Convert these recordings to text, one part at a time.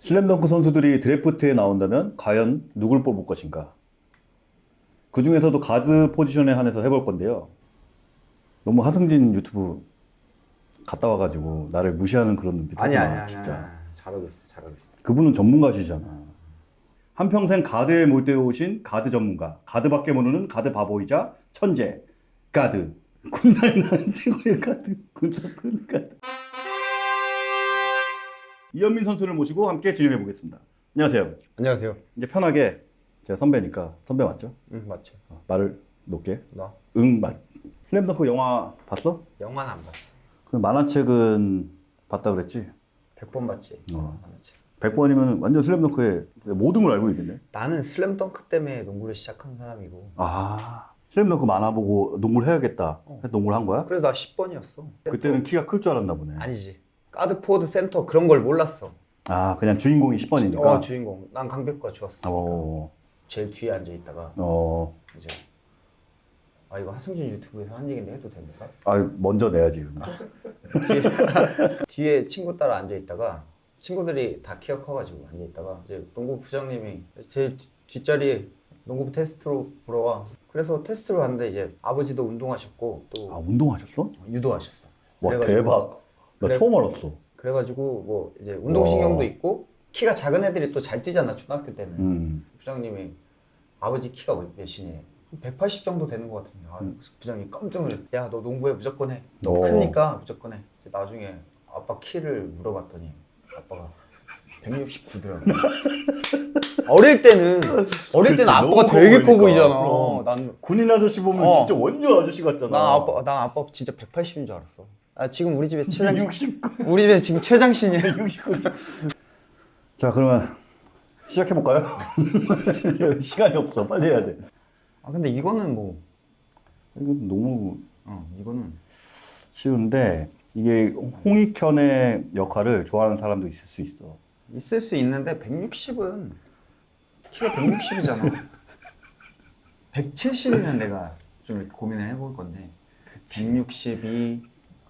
슬램덩크 선수들이 드래프트에 나온다면 과연 누굴 뽑을 것인가? 그 중에서도 가드 포지션에 한해서 해볼 건데요. 너무 하승진 유튜브 갔다 와가지고 나를 무시하는 그런 눈빛 하지 마, 진짜. 잘하고 있어 잘하고 있어 그분은 전문가시잖아. 한평생 가드에 몰두해 오신 가드 전문가, 가드밖에 모르는 가드 바보이자 천재, 가드. 군날 나는 최고의 가드, 군날 가드. 이현민 선수를 모시고 함께 진행해 보겠습니다. 안녕하세요. 안녕하세요 이제 편하게 제가 선배니까 선배 맞죠? 응 맞죠 어, 말을 높게. 나 응 맞. 슬램덩크 영화 봤어? 영화는 안 봤어 그 만화책은 봤다 그랬지? 100번 봤지 어. 만화책. 100번이면 완전 슬램덩크의 모든 걸 알고 있겠네. 나는 슬램덩크 때문에 농구를 시작한 사람이고 아, 슬램덩크 만화 보고 농구를 해야겠다. 어. 해서 농구를 한 거야? 그래서 나 10번이었어 그때는 키가 클 줄 알았나 보네. 아니지 가드 포워드 센터 그런 걸 몰랐어 아, 그냥 주인공이 10번이니까. 어 주인공 난 강백호가 좋았어 어, 제일 뒤에 앉아 있다가 어, 이제 아 이거 하승진 유튜브에서 한 얘기인데 해도 됩니까? 아, 먼저 내야지. 뒤에, 뒤에 친구 따라 앉아 있다가 친구들이 다 키가 커가지고 앉아 있다가 이제 농구 부장님이 제 뒤- 뒷자리에 농구 테스트로 보러 와. 그래서 테스트로 갔는데 이제 아버지도 운동하셨고 또 아, 운동하셨어? 유도하셨어. 와, 대박. 나 그래- 처음 알았어. 그래가지고 뭐 이제 운동신경도 와. 있고 키가 작은 애들이 또 잘 뛰잖아 초등학교 때는. 음. 부장님이 아버지 키가 몇- 몇이니? 180 정도 되는 것 같은데 아, 음. 부장님이 깜짝 놀래 야너 농구해 무조건 해너 어. 크니까 무조건 해 나중에 아빠 키를 물어봤더니 아빠가 169더라고 어릴 때는 어릴 때는 아빠가 되게 커. 보이잖아. 난, 군인 아저씨 보면 어. 진짜 완전 아저씨 같잖아. 난 아빠 난 아빠 진짜 180인 줄 알았어 아 지금 우리 집에 최장신 69. 우리 집에 지금 최장신이야 69. 자, 그러면 시작해 볼까요? 시간이 없어. 빨리 해야 돼. 아 근데 이거는 뭐 이거 너무 어, 이거는 쉬운데 이게 홍익현의 역할을 좋아하는 사람도 있을 수 있어. 있을 수 있는데 160은 키가 160이잖아. 170이면 내가 좀 고민을 해볼 건데 162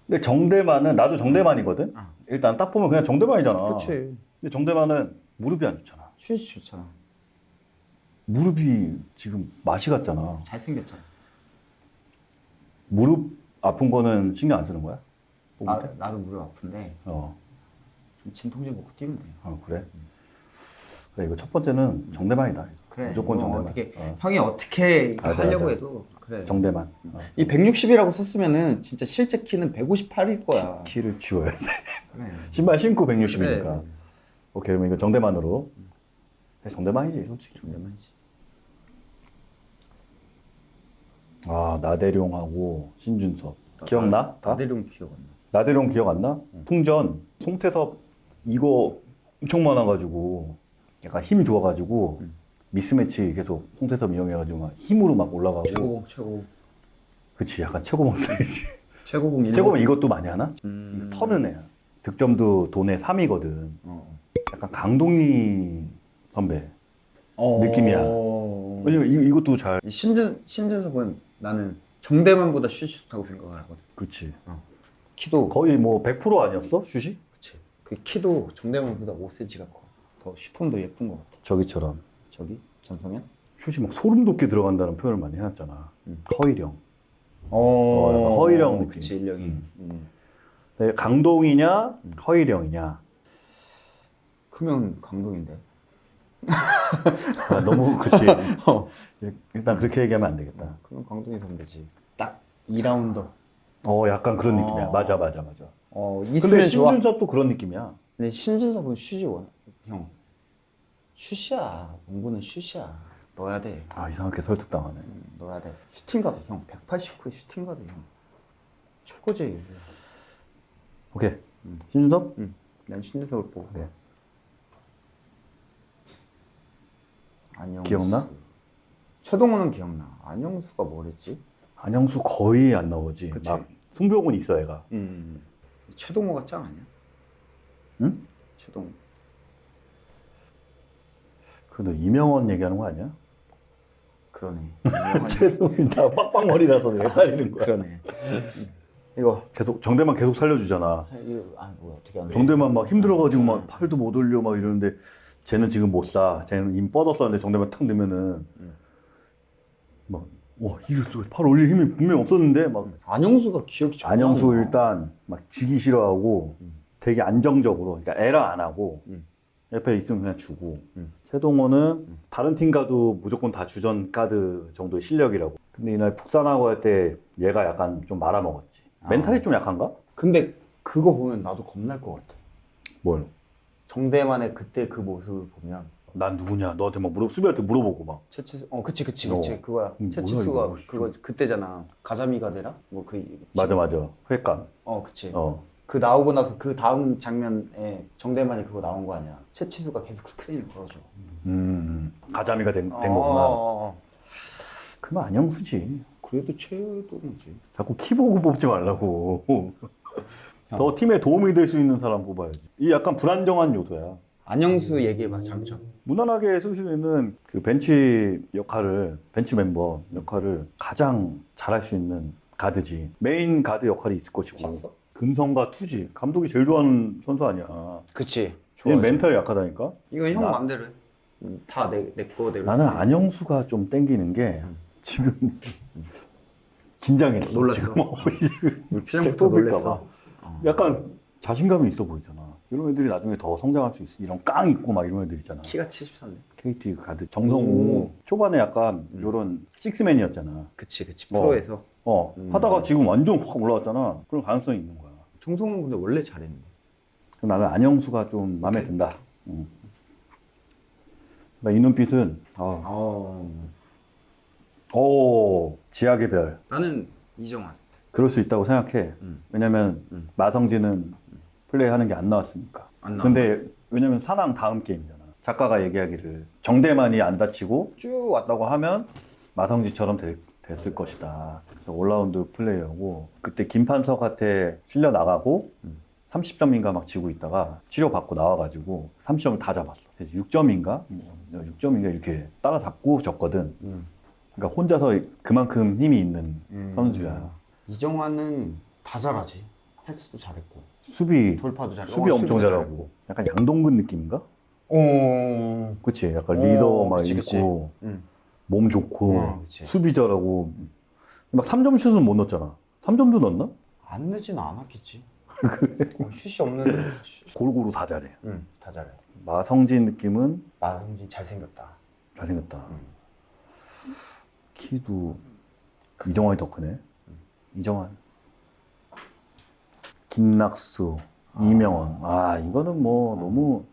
근데 정대만은 나도 정대만이거든. 어. 일단 딱 보면 그냥 정대만이잖아. 그치 근데 정대만은 무릎이 안 좋잖아. 슛이 좋잖아. 무릎이 지금 맛이 같잖아. 잘생겼잖아. 무릎 아픈 거는 신경 안 쓰는 거야? 나, 때? 나도 무릎 아픈데 어, 진통제 먹고 뛰면 돼. 어 그래. 그래 이거 첫 번째는 정대만이다. 그래. 무조건 이거 정대만. 어떻게 어, 형이 어떻게 맞아, 하려고 맞아. 해도 그래. 정대만. 어. 이 160이라고 썼으면은 진짜 실제 키는 158일 거야. 키를 치워야 돼. 그래. 신발 신고 160이니까. 그래. 오케이 그러면 이거 정대만으로. 네, 정대만이지 솔직히. 정대만이지. 아 나대룡하고 신준섭 기억나? 다? 나대룡 기억 안 나. 나대룡 기억 안 나? 풍전 송태섭 이거 엄청 많아가지고 약간 힘 좋아가지고 음. 미스매치 계속 송태섭 이용해가지고 막 힘으로 막 올라가고 최고봉 최고 그치 약간 최고봉 사이즈 최고봉. 최고봉 이것도 많이 하나? 음. 이거 터는 애야 득점도 돈의 3이거든 어. 약간 강동희 선배 어. 느낌이야. 왜냐면 이, 이것도 잘이 신준 신준섭은 나는 정대만보다 슛이 좋다고 생각을 하거든. 그치 키도 거의 뭐 100% 아니었어 슛이? 그치. 그 키도 정대만보다 5cm가 커. 더 슈폼도 예쁜 것 같아. 저기처럼 저기 전성현? 슛이 막 소름 돋게 들어간다는 표현을 많이 해놨잖아 음. 허일영 어. 약간 허일영 느낌. 그치 인력이. 음. 음. 네, 강동이냐 음. 허일영이냐 크면 강동희인데. 아, 너무 그치 어. 일단 그렇게 얘기하면 안 되겠다 크면 강동희 선배지. 딱 2라운더. 어 약간 그런 어. 느낌이야 맞아 맞아 맞아 어 근데. 신준섭도 그런 느낌이야 근데 신준섭은 슛이 원. 형. 슛이야. 농구는 슛이야. 넣어야 돼. 아 이상하게 설득당하네 음, 넣어야 돼. 슈팅 가드 형. 189에 슈팅 가드 형. 최고지. 오케이 음. 신준섭? 응. 난 신준섭을 보고. 네. 안영수. 기억나? 최동호는 기억나. 안영수가 뭐랬지? 안영수 거의 안 나오지 그치. 막 송병훈 있어 애가 음. 최동호가 짱 아니야? 응? 최동호. 그너 이명원 얘기하는 거 아니야? 그러네. 최동이 다 빡빡머리라서 헷갈리는 거야 그러네. 이거 계속 정대만 계속 살려주잖아. 이거 아 뭐야 어떻게 안 돼? 정대만 막 힘들어가지고 막 팔도 못 올려 막 이러는데 쟤는 지금 못 사. 쟤는 이미 뻗었었는데 정대만 탁 넣으면은 음. 막와 이랬어 팔 올릴 힘이 분명 없었는데 막 안영수가 기억이 정말 안영수. 일단 막 지기 싫어하고 음. 되게 안정적으로 그러니까 에러 안 하고 음. 옆에 있으면 그냥 주고 음. 최동오는 다른 팀 가도 무조건 다 주전 가드 정도의 실력이라고 근데 이날 북산하고 할 때 얘가 약간 좀 말아먹었지 아. 멘탈이 좀 약한가? 근데 그거 보면 나도 겁날 것 같아. 뭘? 정대만의 그때 그 모습을 보면 난 누구냐 너한테 막 물어 수비한테 물어보고 막 채치수 어 그치 그치 어. 그치 그거야 음, 채치수가 이거. 그거 그때잖아 가자미가 되나 뭐그 맞아 맞아 회감 어 그치 어 그 나오고 나서 그 다음 장면에 정대만이 그거 나온 거 아니야. 채치수가 계속 스크린을 걸어줘. 음, 가자미가 된, 된 어, 거구나. 어, 어. 그러면 안영수지. 그래도 최동오지. 자꾸 키 보고 뽑지 말라고. 더 팀에 도움이 될 수 있는 사람 뽑아야지. 이 약간 불안정한 요소야. 안영수 얘기해봐 장점. 무난하게 쓸 수 있는 그 벤치 역할을 벤치 멤버 역할을 가장 잘할 수 있는 가드지. 메인 가드 역할이 있을 것이고. 봤어? 근성과 투지. 감독이 제일 좋아하는 선수 아니야. 그치. 얘는 멘탈이 약하다니까? 이건 형 나- 맘대로 해다내내 거대로 나는 안영수가 좀 땡기는 게 음. 지금 긴장했어 놀랐어. 지금 표정부터 뽑힐까 놀랬어. 봐. 약간 자신감이 있어 보이잖아. 이런 애들이 나중에 더 성장할 수 있어. 이런 깡 있고 막 이런 애들 있잖아. 키가 73네. KT 그 가드 정성우. 오. 초반에 약간 음. 요런 식스맨이었잖아. 그치 그치. 어. 프로에서. 어 음. 하다가 지금 완전 확 올라왔잖아. 그런 가능성이 있는 거야 정성훈 근데 원래 잘했는데. 나는 안영수가 좀 마음에 든다. 음. 그러니까 이 눈빛은 어, 어 오 지하의 별. 나는 이정환. 그럴 수 있다고 생각해. 음. 왜냐면 음. 마성진은 플레이하는 게 안 나왔으니까. 안 나와. 근데 왜냐면 사랑 다음 게임이잖아. 작가가 얘기하기를 정대만이 안 다치고 쭉 왔다고 하면 마성진처럼 될- 됐을 것이다 그래서 올라운드 플레이어고 그때 김판석한테 실려 나가고 음. 30점인가 막 지고 있다가 치료받고 나와가지고 30점을 다 잡았어 6점인가 6점인가 이렇게 따라잡고 졌거든 음. 그러니까 혼자서 그만큼 힘이 있는 음. 선수야 이정환은 다 잘하지 패스도 잘했고 수비 돌파도 잘했고 수비 어, 엄청 잘하고 약간 양동근 느낌인가? 어 그치 약간 오, 리더 막 그치, 그치. 있고 음. 몸 좋고 어, 그치. 수비 잘하고. 막 3점 슛은 못 넣었잖아. 3점도 넣었나? 안 늦지는 않았겠지. 그래? 어, 슛이 없는데 슛. 골고루 다 잘해. 응, 다 잘해. 마성진 느낌은? 마성진 잘생겼다. 잘생겼다. 음. 키도 이정환이 더 크네? 음. 이정환. 김낙수 이명원 아 이거는 뭐 너무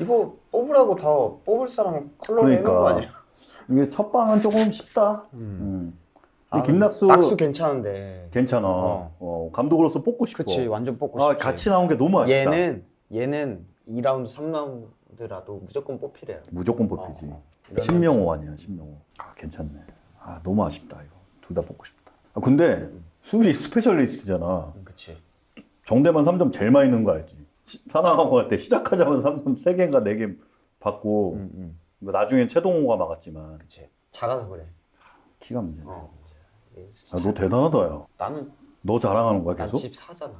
이거 뽑으라고 다 뽑을 사람 컬러 그러니까. 아니야? 이게 첫 방은 조금 쉽다 음. 음. 아, 김낙수 낙수 괜찮은데 괜찮아. 어. 어, 감독으로서 뽑고 싶어. 그치 완전 뽑고 아, 싶지 같이 나온 게 너무 아쉽다. 얘는 얘는 2라운드 3라운드라도 무조건 뽑히래요 무조건 뽑히지. 어, 신명호 아니야, 신명호. 아, 괜찮네. 아, 너무 아쉽다, 이거. 둘 다 뽑고 싶다. 아, 근데 수비 스페셜리스트잖아. 음, 그치 정대만 3점 제일 많이 넣은 거 알지? 시- 산왕하고 할 때 시작하자마자 3점 3개인가 4개 받고 음, 음. 뭐 나중엔 최동호가 막았지만 그치 작아서 그래 키가 문제네. 어. 아, 너 대단하다, 야. 나는 너 자랑하는 거야, 난 계속? 14잖아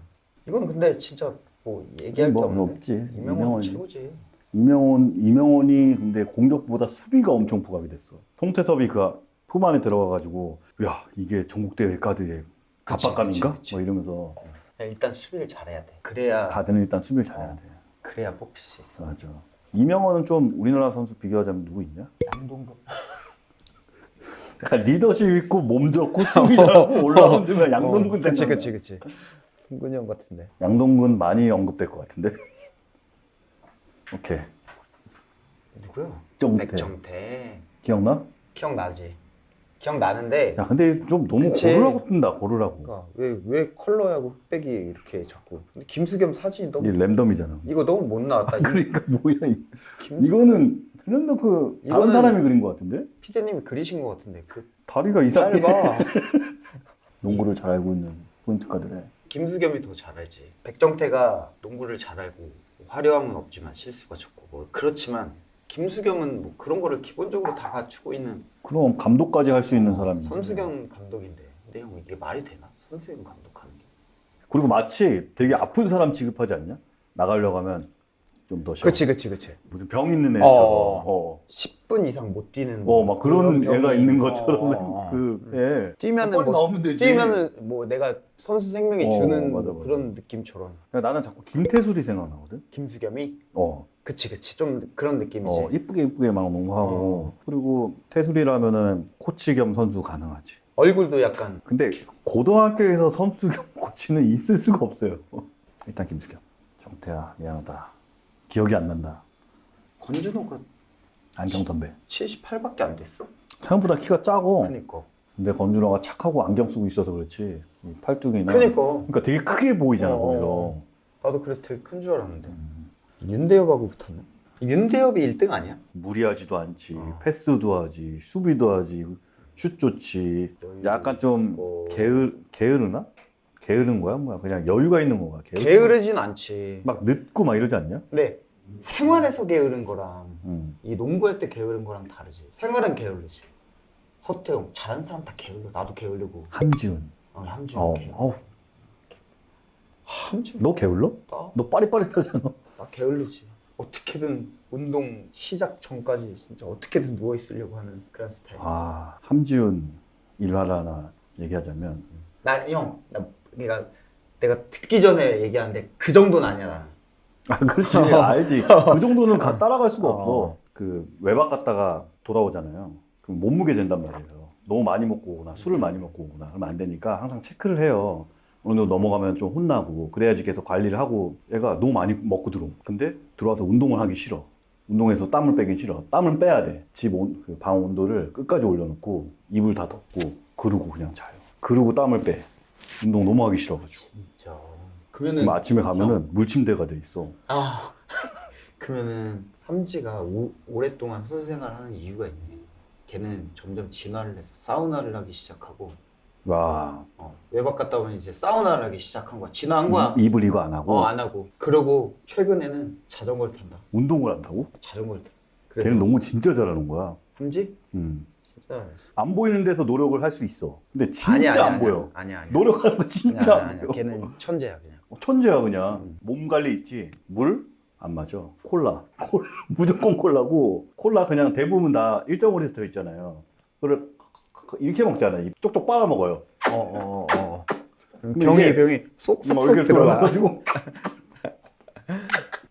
이건 근데 진짜 뭐 얘기할 뭐, 게뭐 없는데 없지. 이명훈이- 최고지 이명훈 이명훈이 근데 공격보다 수비가 엄청 부각이 됐어. 송태섭이 그 품 안에 들어가가지고 야 이게 전국 대회 가드의 압박감인가? 그치. 뭐 이러면서 야, 일단 수비를 잘해야 돼 그래야 가드는 일단 수비를 잘해야 어. 돼. 그래야 뽑힐 수 있어 맞아. 이명훈은 좀 우리나라 선수 비교하자면 누구 있냐? 양동근 약간 리더십 있고 몸 좋고 수비 잘하고 올라운드면 양동근 어, 그치. 그치 그치 동근이 형 같은데 양동근 많이 언급될 것 같은데. 오케이. 누구야? 정태. 백정태 기억나? 기억나지 기억나는데 야 근데 좀 너무 그치. 고르라고 뜬다 고르라고. 그러니까 왜, 왜 컬러하고 흑백이 이렇게 자꾸 근데 김수겸 사진이 너무 이게 랜덤이잖아. 이거 너무 못 나왔다 이- 그러니까 뭐야 이김 이거는 랜덤 그 다른 이거는- 사람이 그린 것 같은데 피디님이 그리신 것 같은데 그 다리가 이상해. 짧아 농구를 잘 알고 있는 포인트 카드래. 김수겸이 더 잘 알지. 백정태가 농구를 잘 알고 화려함은 없지만 실수가 적고 뭐 그렇지만 김수겸은 뭐 그런 거를 기본적으로 다 갖추고 있는 그럼 감독까지 할 수 있는 사람이. 선수겸 감독인데 근데 형 이게 말이 되나? 선수겸 감독하는 게 그리고 마치 되게 아픈 사람 취급하지 않냐? 나가려고 하면 좀 더 쉬어. 그치 그치 그치. 무슨 병 있는 애처럼. 어. 어. 10분 이상 못 뛰는. 어, 막 그런 병이- 애가 있는 것처럼 어, 어, 어. 그 애. 뛰면은 뭐 나오면 되지. 뛰면은 뭐 내가 선수 생명이 어, 주는 맞아, 맞아. 그런 느낌처럼. 나는 자꾸 김태술이 생각나거든. 김수겸이 어. 그치 그치 좀 그런 느낌이지. 어, 이쁘게 이쁘게 막 농구하고 그리고 태술이라면은 코치 겸 선수 가능하지. 얼굴도 약간 근데 고등학교에서 선수 겸 코치는 있을 수가 없어요. 일단 김수겸. 정태야 미안하다. 기억이 안 난다. 권준호가 안경 선배. 78밖에 안 됐어. 생각보다 키가 작고 그니까. 근데 건준호가 착하고 안경 쓰고 있어서 그렇지 이 팔뚝이나 그니까. 그러니까 되게 크게 보이잖아 어, 거기서 어. 나도 그래서 되게 큰 줄 알았는데. 음, 윤대엽하고 붙었네. 윤대엽이 1등 아니야? 무리하지도 않지 어. 패스도 하지 수비도 하지 슛 좋지 약간 좀 있고. 게으 게으르나 게으른 거야 뭐야 그냥 여유가 있는 거야 게으르- 게으르진 않지. 막 늦고 막 이러지 않냐? 근데 생활에서 게으른 거랑 음. 이 농구할 때 게으른 거랑 다르지. 생활은 게으르지. 서태웅 잘하는 사람 다 게을러. 나도 게으르고. 한지훈 어, 함지훈 어, 게을러. 어, 함지훈 너 게을러? 나, 너 빠릿빠릿하잖아 나 게을르지. 어떻게든 운동 시작 전까지 진짜 어떻게든 누워 있으려고 하는 그런 스타일. 아 함지훈 일화라나 얘기하자면 나 형, 나 그러니까 내가 듣기 전에 얘기하는데 그 정도는 아니야 나는. 아 그렇지 알지 그 정도는 가, 따라갈 수가 어. 없어 그 외박 갔다가 돌아오잖아요 그럼 몸무게 잰단 말이에요 너무 많이 먹고 오거나 술을 많이 먹고 오거나 그러면 안 되니까 항상 체크를 해요 어느 정도 넘어가면 좀 혼나고 그래야지 계속 관리를 하고 애가 너무 많이 먹고 들어오 근데 들어와서 운동을 하기 싫어. 운동해서 땀을 빼긴 싫어. 땀을 빼야 돼집 방 온도를 끝까지 올려놓고 이불 다 덮고 그러고 그냥 자요. 그러고 땀을 빼. 운동 너무 하기 싫어가지고. 진짜. 그러면은 아침에 가면은 물침대가 돼 있어. 아 그러면은 함지가 오, 오랫동안 선수 생활을 하는 이유가 있네. 걔는 점점 진화를 했어. 사우나를 하기 시작하고 와 어, 외박 갔다 오면 이제 사우나를 하기 시작한 거야. 진화한 거야. 이, 이불 이거 안 하고 어 안 하고. 그러고 최근에는 자전거를 탄다. 운동을 한다고? 자전거를 타. 그래서 걔는 농구 진짜 잘하는 거야. 함지 음. 진짜 잘하지. 안 보이는 데서 노력을 할 수 있어. 근데 진짜 아니야, 아니야, 안 보여. 아니야 아니야. 노력하는 거 진짜 아니야, 안 아니야. 보여. 걔는 천재야 그냥. 어, 천재야 그냥. 음. 몸 관리 있지. 물? 안 맞아. 콜라. 콜 무조건 콜라고. 콜라 그냥 대부분 다 1.5리터 더 있잖아요. 그걸 이렇게 먹잖아요. 이 쪽쪽 빨아 먹어요. 어 어 어. 어. 근데 병이 병이 막 쏙쏙 들어가.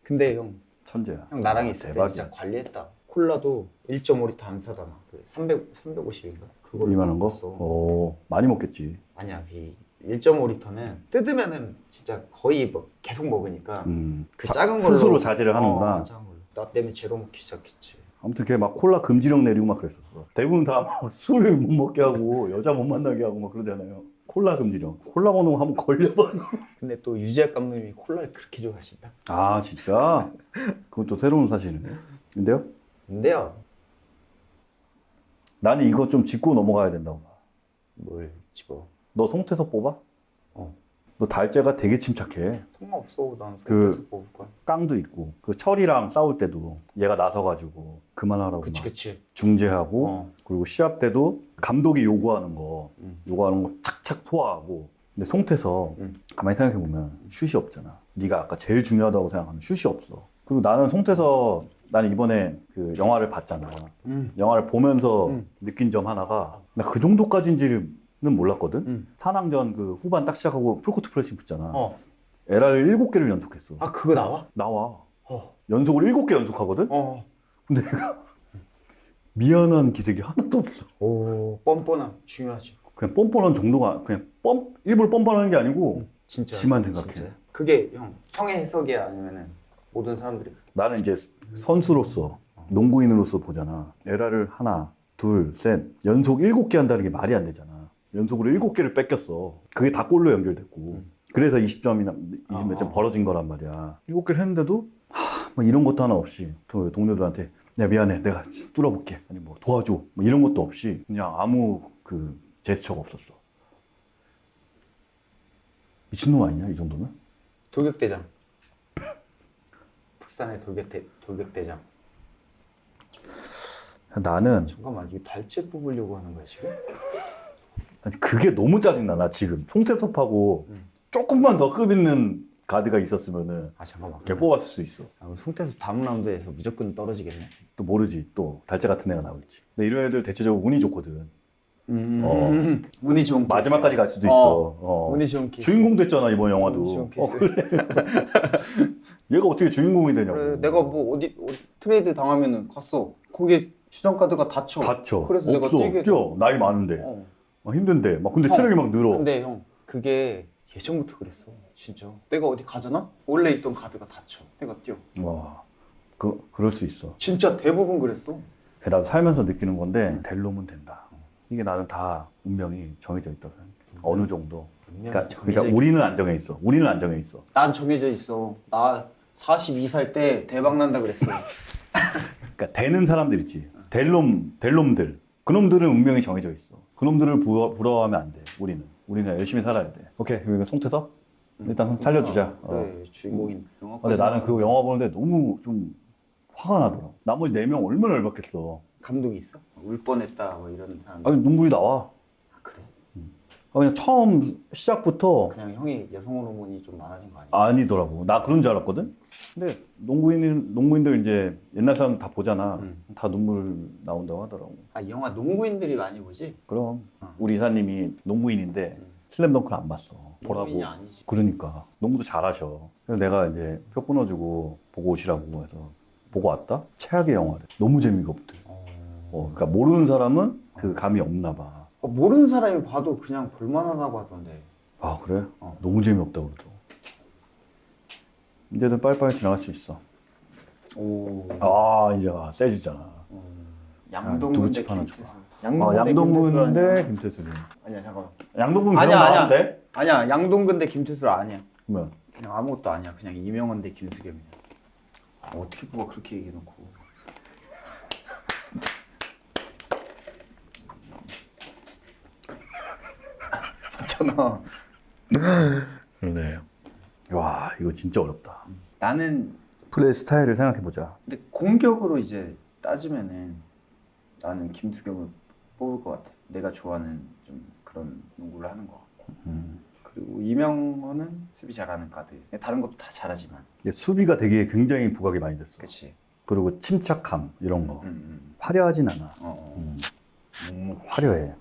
근데 형 천재야. 형 나랑 아, 있을 때 진짜. 관리했다. 콜라도 1.5리터 안 사다 막. 그 300, 350인가? 그걸 이만한 거? 어 많이 먹겠지. 아니야, 이 1.5리터는 뜯으면은 진짜 거의 뭐 계속 먹으니까 음. 그 자- 작은 걸로 스스로 자제를 하는구나. 어, 작은 걸로. 나 때문에 제로 먹기 시작했지. 아무튼 걔 막 콜라 금지령 내리고 막 그랬었어. 대부분 다 술 못 먹게 하고 여자 못 만나게 하고 막 그러잖아요. 콜라 금지령. 콜라 먹는 거 한번 걸려봐. 근데 또 유재학 감독님이 콜라를 그렇게 좋아하신다. 아 진짜? 그건 또 새로운 사실이네. 근데요? 근데요, 나는 이거 좀 짚고 넘어가야 된다고 봐. 뭘 집어? 너 송태섭 뽑아? 어. 너 달재가 되게 침착해. 상관없어, 난 그- 손에서 뽑을 거야. 깡도 있고 그 철이랑 싸울 때도 얘가 나서가지고 그만하라고 그치, 막 그치. 중재하고 어. 그리고 시합 때도 감독이 요구하는 거 음. 요구하는 거 착착 소화하고 근데 송태섭 음. 가만히 생각해 보면 슛이 없잖아 네가 아까 제일 중요하다고 생각하는 슛이 없어 그리고 나는 송태섭 나는 이번에 그 영화를 봤잖아 음. 영화를 보면서 음. 느낀 점 하나가 나 그 정도까지인지 는 몰랐거든 음. 산왕전 그 후반 딱 시작하고 풀코트 프레싱 붙잖아 어. 에라를 일곱 개를 연속했어 아, 그거 나와? 나와 어. 연속으로 일곱 개 연속하거든 어. 근데 내가 미안한 기색이 하나도 없어 오, 뻔뻔함. 중요하지. 그냥 뻔뻔한 정도가 그냥 뻔 일부러 뻔뻔한 게 아니고 진짜. 지만 생각해. 진짜. 그게 형 형의 해석이야 아니면은 모든 사람들이? 나는 이제 선수로서 농구인으로서 보잖아 에라를 하나 둘 셋 연속 일곱 개 한다는 게 말이 안 되잖아 연속으로 일곱 개를 뺏겼어 그게 다 골로 연결됐고 음. 그래서 20점이나 20몇점 아. 벌어진 거란 말이야 일곱 개를 했는데도 하, 뭐 이런 것도 하나 없이 또 동료들한테 야 미안해 내가 뚫어볼게 아니 뭐 도와줘 뭐 이런 것도 없이 그냥 아무 그 제스처가 없었어 미친놈 아니냐 이 정도면? 돌격대장. 북산의 돌격대 돌격대장. 나는 잠깐만 이거 달째 뽑으려고 하는 거야 지금? 그게 너무 짜증나 나 지금 송태섭하고 음. 조금만 더 급 있는 가드가 있었으면은 아 잠깐만. 걔 뽑았을 수 있어. 아, 송태수 다음 라운드에서 무조건 떨어지겠네. 또 모르지. 또 달자 같은 애가 나올지. 근데 이런 애들 대체적으로 운이 좋거든. 음. 어. 운이 좋은 마지막까지 갈 수도 어. 있어. 어. 운이 좋은 케이스. 주인공 됐잖아 이번 영화도. 좋은 어, 케이스. 그래. 얘가 어떻게 주인공이 되냐고. 그래, 내가 뭐 어디, 어디 트레이드 당하면은 갔어. 거기 주전 가드가 다쳐. 다쳐. 그래서 내가 없어. 뛰게 뛰어. 나이 많은데. 어. 막 힘든데. 막 근데 형, 체력이 막 늘어. 근데 형 그게 예전부터 그랬어. 진짜. 내가 어디 가잖아? 원래 있던 가드가 다쳐. 내가 뛰어. 와. 그 그럴 수 있어. 진짜 대부분 그랬어. 나도 살면서 느끼는 건데 될 놈은 된다. 이게 나는 다 운명이 정해져 있다고 생각해. 어느 정도. 그러니까, 그러니까 우리는 안 정해 있어. 우리는 안 정해 있어. 난 정해져 있어. 나 42살 때 대박 난다 그랬어. 그러니까 되는 사람들 있지. 될 놈, 될 놈들. 그 놈들은 운명이 정해져 있어. 그 놈들을 부러, 부러워하면 안 돼. 우리는. 우리는 열심히 살아야 돼. 오케이. 그리고 송태섭? 일단 송- 살려주자. 어. 그래, 주인공인. 영화 근데 나는 그 영화 보는데 너무 좀 화가 나더라. 나머지 네 명 얼마나 열받겠어. 감독이 있어? 울 뻔했다 뭐 이런 사람. 아니 눈물이 나와. 아? 아, 그냥 처음 시작부터 그냥 형이 여성 호르몬이 좀 많아진 거 아니야? 아니더라고. 나 그런 줄 알았거든. 근데 농구인 농구인들 이제 옛날 사람 다 보잖아. 음. 다 눈물 나온다고 하더라고. 아, 이 영화 농구인들이 많이 보지? 그럼 어. 우리 이사님이 농구인인데 음. 슬램덩크를 안 봤어. 보라고. 아니지. 그러니까 농구도 잘하셔. 그래서 내가 이제 표 끊어주고 보고 오시라고 해서 보고 왔다. 최악의 영화래. 너무 재미가 없대. 어... 어, 그러니까 모르는 사람은 그 감이 없나 봐. 어, 모르는 사람이 봐도 그냥 볼만하다고 하던데. 아 그래? 어. 너무 재미없다 그러더라고. 이제는 빨리빨리 지나갈 수 있어. 오. 아 이제 와, 세지잖아. 어. 아, 양동근 두부 대 김태수. 아, 양동근 대 김태수. 아니야 잠깐만. 양동근 아니야, 아니야. 돼? 아니야 양동근 대 김태수 아니야. 그러면 그냥 아무것도 아니야. 그냥 이명헌 대 김수겸이야. 아, 어떻게 뽑아 그렇게 얘기해놓고. 맞잖아. 그러네. 와 이거 진짜 어렵다. 나는 플레이 스타일을 생각해 보자. 근데 공격으로 이제 따지면은 나는 김수겸을 뽑을 것 같아. 내가 좋아하는 좀 그런 농구를 하는 것 같고. 음. 그리고 이명헌은 수비 잘하는 가드. 다른 것도 다 잘하지만. 수비가 되게 굉장히 부각이 많이 됐어. 그렇지. 그리고 침착함 이런 거 음, 음. 화려하진 않아. 어, 어. 음. 화려해.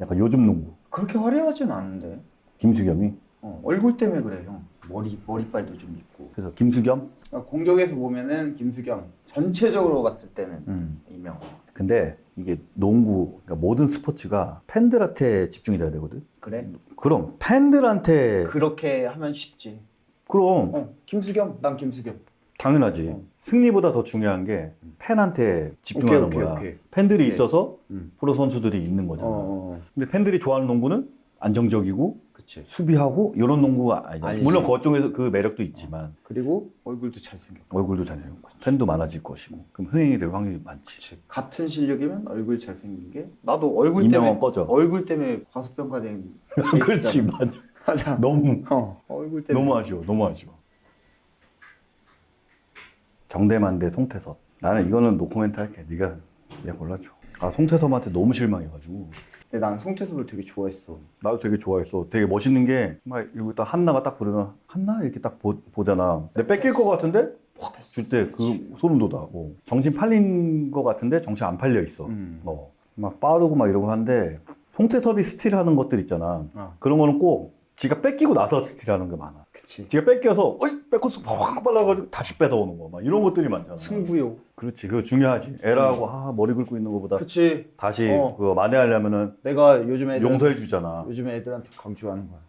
약간 요즘 농구. 그렇게 화려하진 않은데. 김수겸이. 어, 얼굴 때문에 그래 형. 머리 머리빨도 좀 있고. 그래서 김수겸. 그러니까 공격에서 보면은 김수겸. 전체적으로 봤을 때는 음. 이명헌. 근데 이게 농구, 그러니까 모든 스포츠가 팬들한테 집중이 돼야 되거든. 그래? 그럼 팬들한테 그렇게 하면 쉽지. 그럼 어, 김수겸. 난 김수겸. 당연하지. 어. 승리보다 더 중요한 게 팬한테 집중하는 오케이, 오케이, 거야. 오케이. 팬들이 오케이. 있어서 음. 프로 선수들이 있는 어, 거잖아. 어, 어. 근데 팬들이 좋아하는 농구는 안정적이고 그치. 수비하고 이런 농구가 아니야. 아니지. 물론 그쪽에서 그 매력도 있지만 그리고 얼굴도 잘생겼고. 얼굴도 잘생겼고 팬도 많아질 것이고 그럼 흥행이 될 확률이 많지. 그치. 같은 실력이면 얼굴 잘생긴 게 나도 얼굴 때문에 꺼져. 얼굴 때문에 과소평가된 그렇지. 맞아. 맞아. 너무 어, 얼굴 때문에 너무 아쉬워. 너무 아쉬워. 정대만 대 송태섭. 나는 이거는 노코멘트 할게. 네가 네가 골라줘. 아 송태섭한테 너무 실망해가지고 근데 난 송태섭을 되게 좋아했어. 나도 되게 좋아했어. 되게 멋있는 게막 여기 딱 한나가 딱 부르면 한나 이렇게 딱 보, 보잖아. 내 뺏길 것 같은데 줄때 그 소름 돋아고 정신 팔린 것 같은데 정신 안 팔려 있어. 음. 어. 막 빠르고 막 이러고 하는데 송태섭이 스틸하는 것들 있잖아. 어. 그런 거는 꼭 지가 뺏기고 나서 스틸하는 게 많아. 그치. 지가 뺏겨서 어이 뺏고서 확 빨라가지고 다시 뺏어오는 거 막 이런 것들이 많잖아. 승부욕. 그렇지 그거 중요하지. 애라고 아, 머리 긁고 있는 것보다 그치. 다시 어. 그거 만회하려면은 내가 요즘 애들 용서해 주잖아. 요즘 애들한테 강조하는 거야.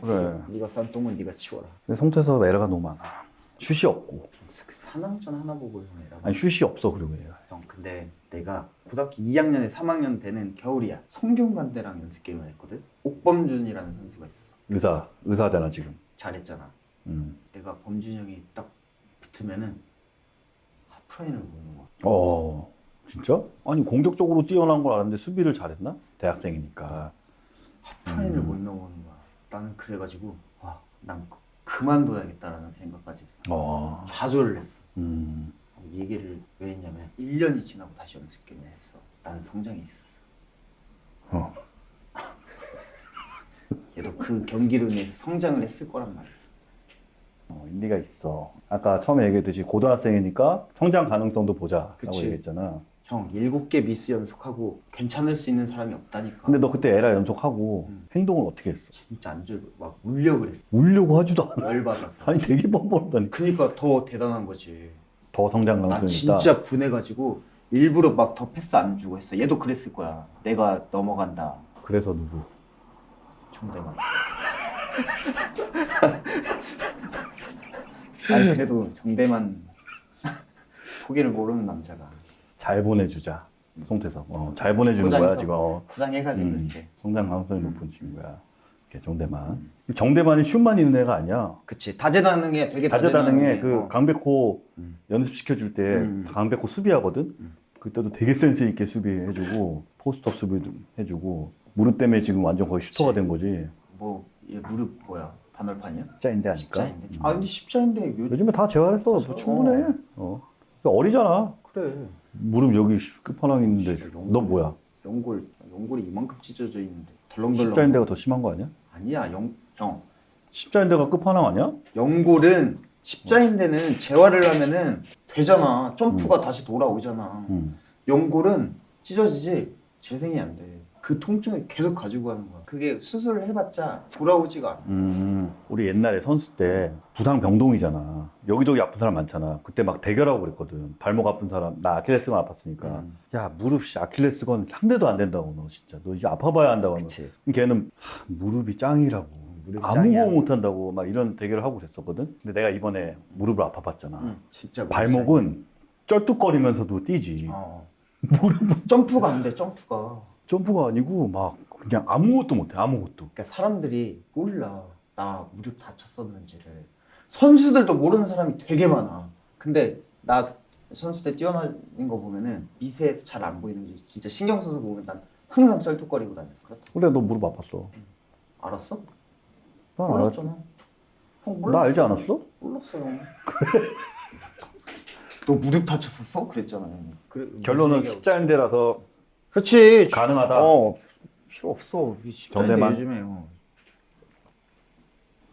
그래. 네가 싼 똥은 네가 치워라. 근데 송태섭 에러가 너무 많아. 슛이 없고 사남전 하나 보고 형이라고. 아니 슛이 없어 그리고 얘가. 형 근데 내가 고등학교 2학년에 3학년 되는 겨울이야. 성균관대랑 연습 게임을 했거든. 옥범준이라는 선수가 있었어. 의사 의사잖아 지금. 잘했잖아. 음. 내가 범준이 형이 딱 붙으면은 하프라인을 보는 거야. 어 진짜? 아니 공격적으로 뛰어난 걸 아는데 수비를 잘했나? 대학생이니까. 하프라인을 음. 못 넘어오는 거야. 나는 그래가지고 와, 난 그- 그만둬야겠다라는 생각까지 했어. 어. 좌절을 했어. 음. 이 얘기를 왜 했냐면 1년이 지나고 다시 연습 게임을 했어. 나는 성장이 있었어. 어. 얘도 그 경기로 인해서 성장을 했을 거란 말이야. 어, 일리가 있어. 아까 처음에 얘기했듯이 고등학생이니까 성장 가능성도 보자라고 그치. 얘기했잖아. 형 일곱 개 미스 연속하고 괜찮을 수 있는 사람이 없다니까. 근데 너 그때 에라 연속하고 음. 행동을 어떻게 했어? 진짜 안 졸고 막 울려 그랬어. 울려고 하지도 않아. 열받아서. 아니 되게 뻔뻔하다니. 그니까 더 대단한 거지. 더 성장 나 가능성이 있다. 진짜 분해가지고 일부러 막 더 패스 안 주고 했어. 얘도 그랬을 거야. 내가 넘어간다. 그래서 누구? 정대만. 아니 그래도 정대만 포기를 모르는 남자가 잘 보내주자. 송태섭. 어, 잘 보내주는 거야 포장해서. 지금. 어. 포장해가지고 음, 이렇게. 성장 가능성이 높은 친구야. 이렇게 정대만. 정대만이 슛만 있는 애가 아니야. 그치 다재다능해 되게 다재다능해 그 어. 강백호 음. 연습시켜줄 때 음. 강백호 수비하거든. 음. 그때도 되게 센스 있게 수비해주고 post up 수비도 해주고 무릎 때문에 지금 완전 거의 슈터가 된 거지. 뭐 얘 무릎 뭐야 반월판이야? 십자인대 아닐까? 십자인데? 음. 아 근데 십자인데 요... 요즘에 다 재활해서 뭐 그래서, 충분해. 어. 어리잖아. 그래 무릎 여기 끝판왕 있는데 연골. 너 뭐야? 연골 연골이 이만큼 찢어져 있는데 덜렁덜렁 십자인대가 더 심한 거 아니야? 아니야 영, 형 십자인대가 끝판왕 아니야? 연골은 십자인대는 재활을 하면은 되잖아 점프가 다시 돌아오잖아 응. 연골은 찢어지지 재생이 안돼 그 통증을 계속 가지고 가는 거야 그게 수술을 해봤자 돌아오지가 않아 음, 우리 옛날에 선수 때 부상 병동이잖아. 여기저기 아픈 사람 많잖아. 그때 막 대결하고 그랬거든. 발목 아픈 사람, 나 아킬레스건 아팠으니까. 음. 야, 무릎 씨, 아킬레스건 상대도 안 된다고 너 진짜. 너 이제 아파봐야 한다고. 너. 그치 걔는 하, 무릎이 짱이라고. 무릎이 아무 짱이야. 거 못한다고 막 이런 대결을 하고 그랬었거든. 근데 내가 이번에 무릎을 아파봤잖아. 응, 진짜 무릎 발목은 쩔뚝거리면서도 뛰지. 어. 점프가 안돼 점프가 점프가 아니고 막 그냥 아무것도 못해. 아무것도. 그러니까 사람들이 몰라 나 무릎 다쳤었는지를 선수들도 모르는 사람이 되게 많아 근데 나 선수 때 뛰어나는 거 보면은 미세해서 잘 안 보이는 거지 진짜 신경 써서 보면 난 항상 쩔뚝거리고 다녔어 그렇다 그래, 너 무릎 아팠어. 알았어? 난. 몰랐잖아 형나 몰랐어 알지 않았어? 몰랐어요 그래? 너 무릎 다쳤었어? 그랬잖아 형 그래, 결론은 십자인대라서 그렇지 가능하다. 어 필요 없어 정대만? 요즘에요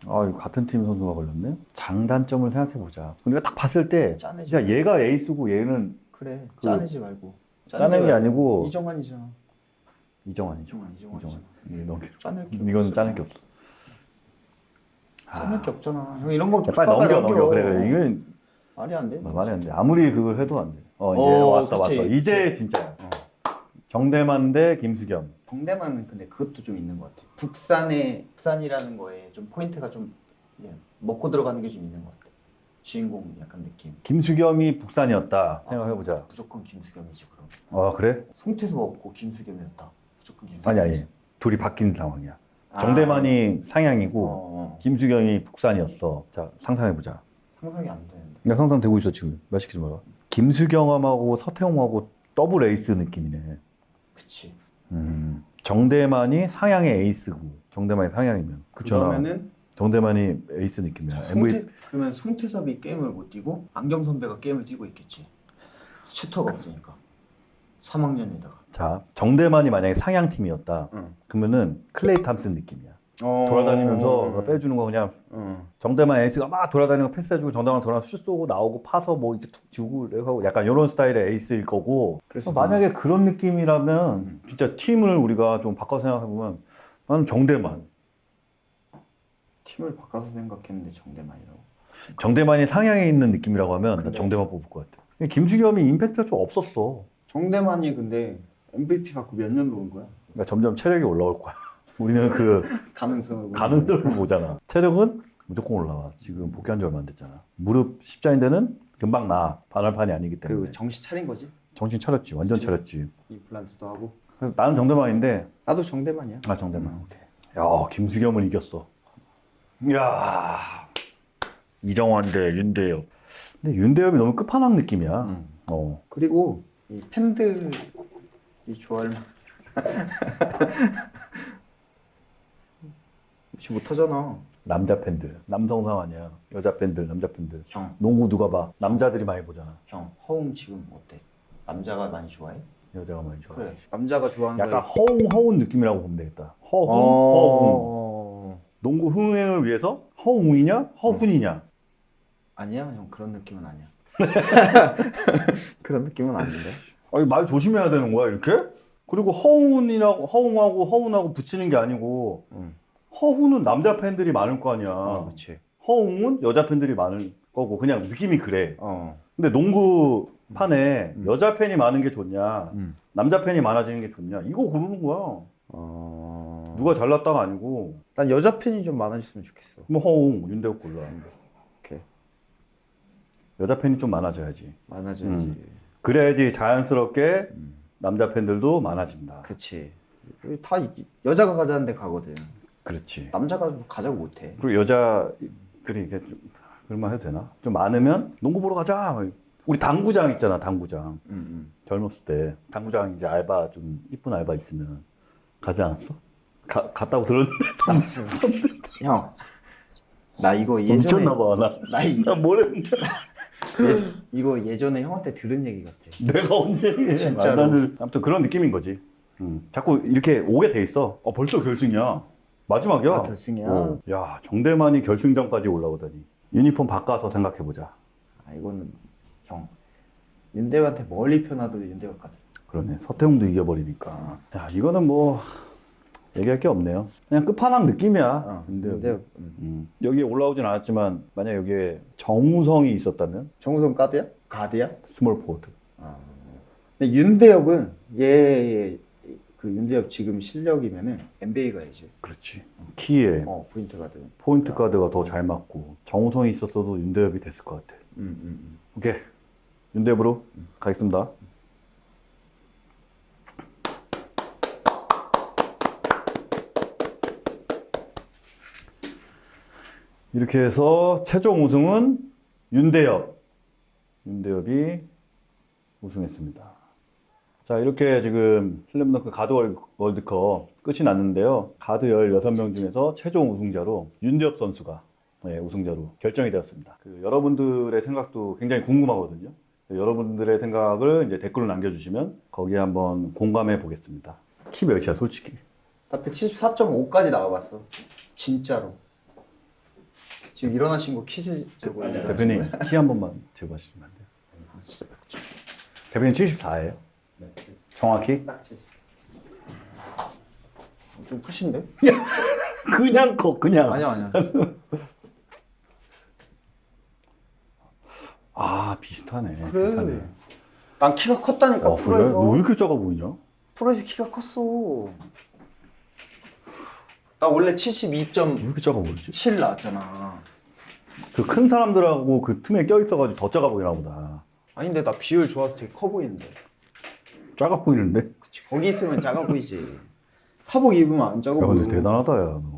아, 같은 팀 선수가 걸렸네. 장단점을 생각해 보자. 우리가 딱 봤을 때, 짜내지 야 얘가 에이스고 얘는 그래 그- 짜내지 말고 짜낸 게 아니고 이정환이잖아. 이정환 이정환 이정환. 너무 짜낼 게 없어. 짜낼 게 없어. 짜낼 아, 게 없잖아 형 이런 거 야, 빨리 넘겨 넘겨. 그래 그래. 이건 말이 안 돼 말이 안 돼. 아무리 그걸 해도 안 돼. 어 이제 어, 왔어 그치. 왔어. 이제 진짜. 어. 정대만 대 김수겸. 동대만은 근데 그것도 좀 있는 것 같아 북산의 북산이라는 거에 좀 포인트가 좀 예, 먹고 들어가는 게 좀 있는 것 같아 주인공 약간 느낌 김수겸이 북산이었다 생각해 보자. 무조건 김수겸이지 그럼 아 그래? 송태섭 없고 김수겸이었다 무조건 김수겸 아니 아니. 둘이 바뀐 상황이야. 정대만이 상양이고 아. 어, 김수겸이 북산이었어. 자 상상해 보자. 상상이 안 되는데 나 상상되고 있어 지금. 말 시키지 마라. 김수겸하고 서태웅하고 더블 에이스 느낌이네. 그치 음. 정대만이 상양의 에이스고 정대만이 상양이면 그렇잖아. 그러면은 정대만이 에이스 느낌이야. 자, 송태, 그러면 송태섭이 게임을 못 뛰고 안경 선배가 게임을 뛰고 있겠지 슈터가 없으니까 3학년에다가 자 정대만이 만약에 상양 팀이었다. 응. 그러면은 클레이 탐슨 느낌이야. 어. 돌아다니면서 빼주는 거 그냥 어. 정대만 에이스가 막 돌아다니는 거 패스해주고 정대만 돌아서 슛 쏘고 나오고 파서 뭐 이렇게 툭 주고 하고 약간 이런 스타일의 에이스일 거고 그래서 만약에 그런 느낌이라면 음. 진짜 팀을 우리가 좀 바꿔 생각해 보면 나는 정대만 팀을 바꿔서 생각했는데 정대만이라고. 정대만이 상향에 있는 느낌이라고 하면 나 근데- 정대만 뽑을 것 같아. 김주겸이 임팩트가 좀 없었어. 정대만이 근데 MVP 받고 몇년 노은 거야? 그러니까 점점 체력이 올라올 거야. 우리는 그 가능성을 가능성을 보잖아. 체력은 무조건 올라와. 지금 복귀한 지 얼마 안 됐잖아. 무릎 십자인대는 금방 나. 반월판이 아니기 때문에. 그리고 정신 차린 거지? 정신 차렸지. 완전 그치. 차렸지. 임플란트도 하고. 나는 정대만인데 나도 정대만이야. 아 정대만. 오케이. 야 김수겸을 이겼어. 야 이정환 대 윤대엽. 근데 윤대엽이 너무 끝판왕 느낌이야. 응. 어. 그리고 이 팬들이 좋아할 만- 무시 못하잖아. 남자 팬들, 남성상 아니야. 여자 팬들, 남자 팬들. 형, 농구 누가 봐? 남자들이 많이 보잖아. 형, 허웅 지금 어때? 남자가 많이 좋아해? 여자가 많이 좋아. 그래. 남자가 좋아하는 약간 걸- 허웅 허운 느낌이라고 보면 되겠다. 허웅, 어... 허웅. 농구 흥행을 위해서 허웅이냐 허훈이냐 아니야 형 그런 느낌은 아니야. 그런 느낌은 아닌데. 아니 말 조심해야 되는 거야 이렇게? 그리고 허훈이라고 허웅하고 허훈하고 붙이는 게 아니고 응. 허훈은 남자 팬들이 많을 거 아니야 어, 그렇지. 허웅은 여자 팬들이 많을 거고 그냥 느낌이 그래 어. 근데 농구 판에 음. 여자 팬이 많은 게 좋냐 음. 남자 팬이 많아지는 게 좋냐 이거 고르는 거야 어. 누가 잘났다가 아니고 난 여자 팬이 좀 많아졌으면 좋겠어. 뭐 허웅 윤대욱 골라 오케이. 여자 팬이 좀 많아져야지 많아져야지. 음. 그래야지 자연스럽게 음. 남자 팬들도 많아진다 그렇지. 다 이- 여자가 가자는 데 가거든. 그렇지 남자가 가자고 못해. 그리고 여자들이 이게 좀말 해도 되나? 좀 많으면 농구 보러 가자. 우리 당구장 있잖아, 당구장. 음, 젊었을 때 당구장 이제 알바 좀 이쁜 알바 있으면 가지 않았어? 가, 갔다고 들었는데 음. 형, 나 이거 예전에 미쳤나 봐. 나, 나 이, 나 모르는데 예, 이거 예전에 형한테 들은 얘기 같아. 내가 언제. 진짜로. 아무튼 그런 느낌인 거지. 음. 자꾸 이렇게 오게 돼 있어. 어, 벌써 결승이야. 마지막이야. 아, 결승이야? 어. 야, 정대만이 결승전까지 올라오다니. 유니폼 바꿔서 생각해 보자. 아 이거는 형 윤대호한테 멀리 편하도 윤대호 같아. 그러네. 서태웅도 이겨버리니까. 야, 이거는 뭐 얘기할 게 없네요. 그냥 끝판왕 느낌이야. 어, 근데. 음. 음. 여기 올라오진 않았지만 만약 여기에 정우성이 있었다면 정우성 가드야? 가드야? small forward. 아. 근데 윤대협은 얘 그 윤대협 지금 실력이면은 NBA 가야지. 그렇지. 키에 어 포인트 가드. 포인트 가드가 더 잘 맞고 정우성이 있었어도 윤대협이 됐을 것 같아. 음, 음, 오케이. 윤대엽으로 가겠습니다. 이렇게 해서 최종 우승은 윤대엽. 윤대엽이 우승했습니다. 자, 이렇게 지금 슬램덩크 가드 월- 월드컵 끝이 났는데요. 가드 16명 중에서 최종 우승자로 윤대엽 선수가 네, 우승자로 결정이 되었습니다. 그 여러분들의 생각도 굉장히 궁금하거든요. 여러분들의 생각을 이제 댓글로 남겨주시면 거기에 한번 공감해 보겠습니다. 키 몇이야, 솔직히? 나 174.5까지 나와봤어. 진짜로. 지금 일어나신 거 키즈 저거 대표님, 키 한 번만 재봐주시면 안 돼요? 대표님 74예요? 정확히? 딱 70. 좀 크신데? 그냥 커, 그냥. 아니야 아니야. 아, 비슷하네. 그래. 비슷하네. 난 키가 컸다니까 아, 그래? 프로에서. 너왜 이렇게 작아 보이냐? 프로에서 키가 컸어. 나 원래 72.7 왜 이렇게 작아 보이지? 나왔잖아. 그 큰 사람들하고 그 틈에 껴있어가지고 더 작아 보이나 보다. 아니 근데 나 비율 좋아서 되게 커 보이는데. 작아 보이는데? 그치 거기 있으면 작아 보이지. 사복 입으면 안 작아 야, 보여. 근데 대단하다, 야, 너.